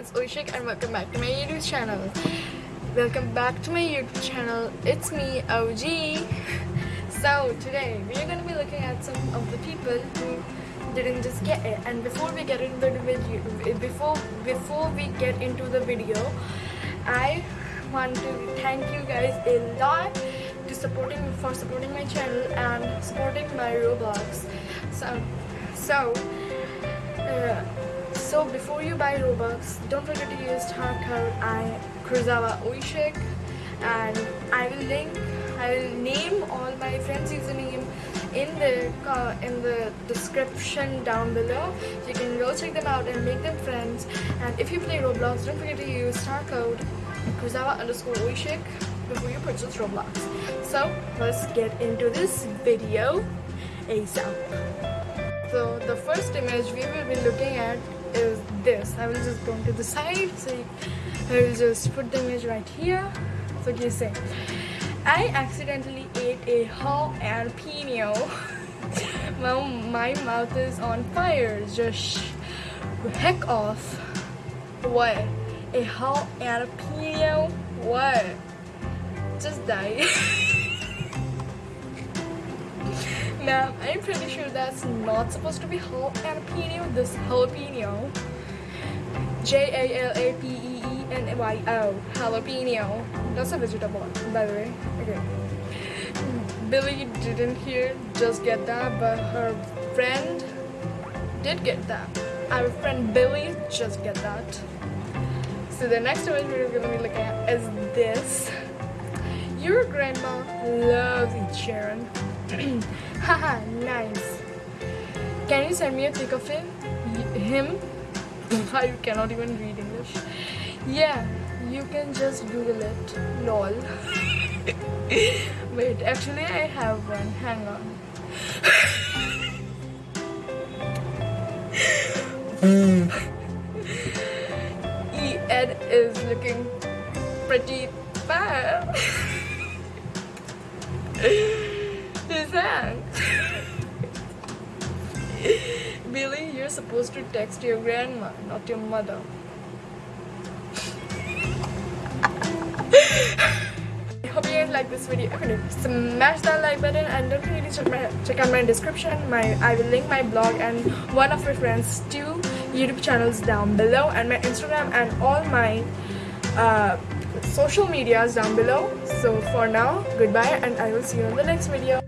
it's Oishik and welcome back to my YouTube channel. Welcome back to my YouTube channel. It's me, OG. So today we are going to be looking at some of the people who didn't just get it. And before we get into the video, before before we get into the video, I want to thank you guys a lot to supporting for supporting my channel and supporting my Roblox. So so. Uh, so before you buy Robux, don't forget to use star code I Kurosawa Oishik and I will link I will name all my friends username in the uh, in the description down below. You can go check them out and make them friends. And if you play Roblox, don't forget to use star code Kurosawa underscore Oishik before you purchase Roblox. So let's get into this video ASAP. So the first image we will be looking at is this. I will just go to the side. So I will just put the image right here. So you say, I accidentally ate a jalapeno. my, my mouth is on fire. Just heck off. What? A jalapeno? What? Just die. Now, I'm pretty sure that's not supposed to be jalapeno. This jalapeno. J-A-L-A-P-E-E-N-Y-O. Jalapeno. That's a vegetable, by the way. Okay. Billy didn't hear just get that, but her friend did get that. Our friend Billy just get that. So the next image we're gonna be looking at is this. Your grandma loves Sharon. Haha, nice. Can you send me a pic of him? Him? I cannot even read English. Yeah, you can just Google it. Lol. Wait, actually I have one. Hang on. Ed is looking pretty bad. His hand. Billy, you're supposed to text your grandma, not your mother. I hope you guys like this video. Okay, smash that like button and don't forget to check, my, check out my description. My I will link my blog and one of my friends' two YouTube channels down below and my Instagram and all my uh, social medias down below. So for now, goodbye and I will see you in the next video.